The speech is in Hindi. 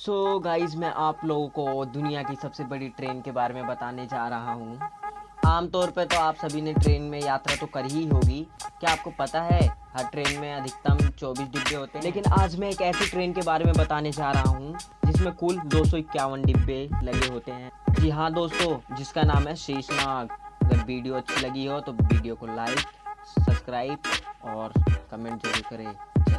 सो so, गाइस मैं आप लोगों को दुनिया की सबसे बड़ी ट्रेन के बारे में बताने जा रहा हूँ। आमतौर पर तो आप सभी ने ट्रेन में यात्रा तो करी ही होगी। क्या आपको पता है हर ट्रेन में अधिकतम 24 डिब्बे होते हैं? लेकिन आज मैं एक ऐसी ट्रेन के बारे में बताने जा रहा हूँ जिसमें कुल दो सौ इक्यावन डिब्बे लगे होते हैं। जी हाँ दोस्तों जिसका नाम है शीशनाग अगर वीडियो अच्छी लगी हो तो वीडियो को लाइक सब्सक्राइब और कमेंट ज़रूर करें।